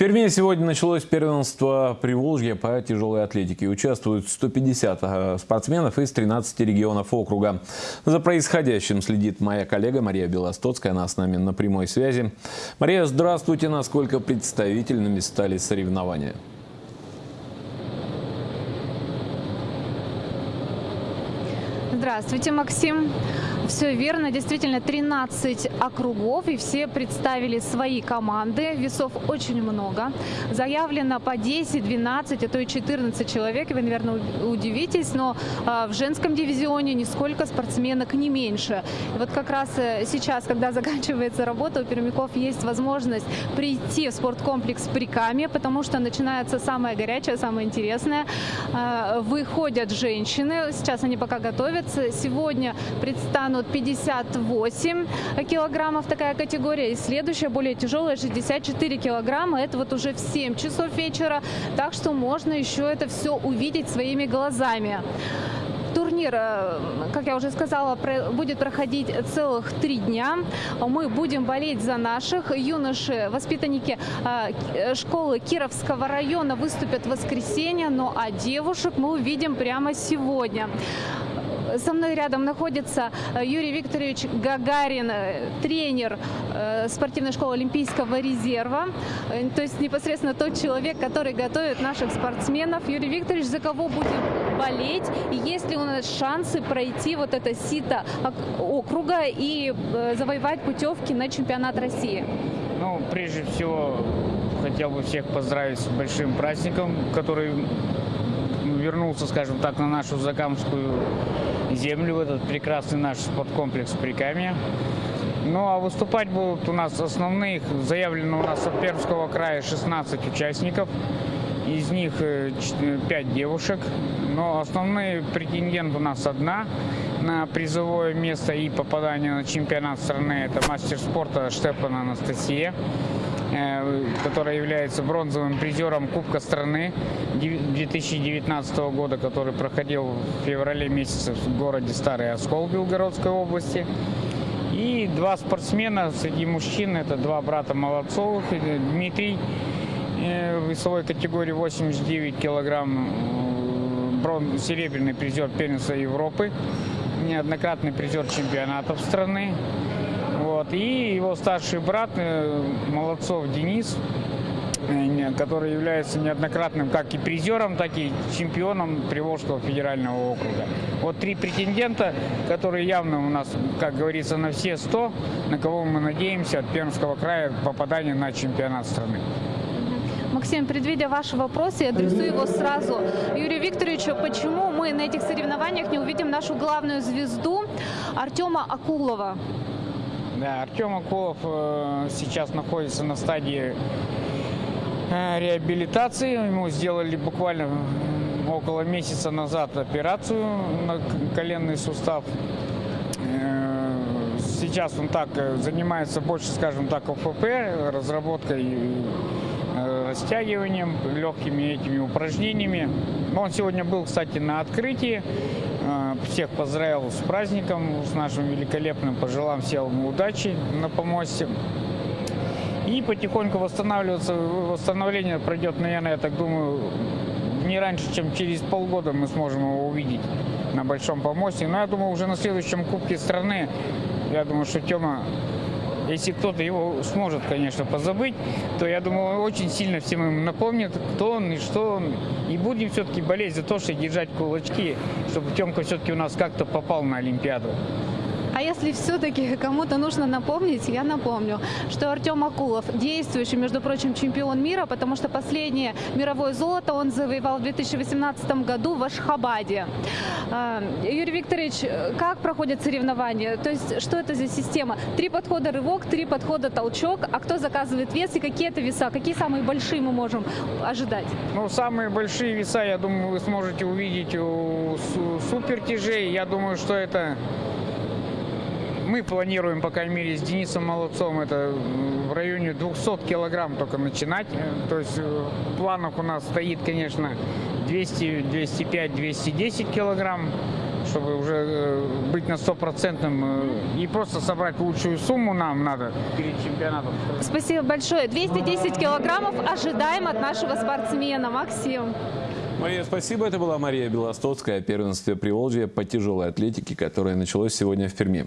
Перми сегодня началось первенство Приволжья по тяжелой атлетике. Участвуют 150 э, спортсменов из 13 регионов округа. За происходящим следит моя коллега Мария Белостоцкая. Она с нами на прямой связи. Мария, здравствуйте. Насколько представительными стали соревнования? Здравствуйте, Максим. Все верно, действительно 13 округов и все представили свои команды. Весов очень много. Заявлено по 10, 12, а то и 14 человек. Вы, наверное, удивитесь, но а, в женском дивизионе нисколько спортсменок не меньше. И вот как раз э, сейчас, когда заканчивается работа, у пермяков есть возможность прийти в спорткомплекс Приками, потому что начинается самое горячее, самое интересное. А, выходят женщины, сейчас они пока готовятся. Сегодня предстанут вот 58 килограммов такая категория. И следующая, более тяжелая, 64 килограмма. Это вот уже в 7 часов вечера. Так что можно еще это все увидеть своими глазами. Турнир, э, как я уже сказала, будет проходить целых три дня. Мы будем болеть за наших. Юноши, воспитанники э, школы Кировского района выступят в воскресенье, ну а девушек мы увидим прямо сегодня. Со мной рядом находится э, Юрий Викторович Гагарин, э, тренер э, спортивной школы Олимпийского резерва. То есть непосредственно тот человек, который готовит наших спортсменов. Юрий Викторович, за кого будем болеть? И есть ли у нас шансы пройти вот это сито округа и завоевать путевки на чемпионат России? Ну, прежде всего, хотел бы всех поздравить с большим праздником, который вернулся, скажем так, на нашу Закамскую землю, в этот прекрасный наш спорткомплекс Прикамья. Ну а выступать будут у нас основных, заявлено у нас от Пермского края 16 участников, из них 5 э, девушек, но основные претендент у нас одна на призовое место и попадание на чемпионат страны, это мастер спорта Штепана Анастасия. Э, которая является бронзовым призером Кубка страны 2019 года, который проходил в феврале месяце в городе Старый Оскол Белгородской области. И два спортсмена среди мужчин, это два брата Молодцовых, Дмитрий э, в весовой категории 89 килограмм, э, брон, серебряный призер первенства Европы, неоднократный призер чемпионатов страны. Вот. И его старший брат э, Молодцов Денис, э, который является неоднократным как и призером, так и чемпионом Приволжского федерального округа. Вот три претендента, которые явно у нас, как говорится, на все 100, на кого мы надеемся от Пермского края попадания на чемпионат страны. Максим, предвидя ваш вопрос, я адресую его сразу Юрию Викторовичу. Почему мы на этих соревнованиях не увидим нашу главную звезду Артема Акулова? Да, Артем Акулов э, сейчас находится на стадии э, реабилитации. Ему сделали буквально около месяца назад операцию на коленный сустав. Э, сейчас он так занимается больше, скажем так, ОФП, разработкой растягиванием, легкими этими упражнениями. Он сегодня был, кстати, на открытии. А, всех поздравил с праздником, с нашим великолепным. Пожелам всем удачи на помосте. И потихоньку восстанавливаться. Восстановление пройдет, наверное, я так думаю, не раньше, чем через полгода мы сможем его увидеть на Большом помосте. Но я думаю, уже на следующем Кубке страны, я думаю, что Тёма если кто-то его сможет, конечно, позабыть, то, я думаю, очень сильно всем им напомнит, кто он и что он. И будем все-таки болеть за то, что держать кулачки, чтобы Темка все-таки у нас как-то попал на Олимпиаду. А если все-таки кому-то нужно напомнить, я напомню, что Артем Акулов действующий, между прочим, чемпион мира, потому что последнее мировое золото он завоевал в 2018 году в Ашхабаде. А, Юрий Викторович, как проходят соревнования? То есть что это за система? Три подхода рывок, три подхода толчок, а кто заказывает вес и какие это веса? Какие самые большие мы можем ожидать? Ну, самые большие веса, я думаю, вы сможете увидеть у супертяжей. Я думаю, что это мы планируем, по крайней мере, с Денисом Молодцом, это в районе 200 килограмм только начинать. То есть э, в планах у нас стоит, конечно, 200, 205, 210 килограмм, чтобы уже э, быть на стопроцентном э, и просто собрать лучшую сумму нам надо перед чемпионатом. Спасибо большое. 210 килограммов ожидаем от нашего спортсмена. Максим. Мария, спасибо. Это была Мария Белостоцкая, первенство Приволжья по тяжелой атлетике, которое началось сегодня в Перми.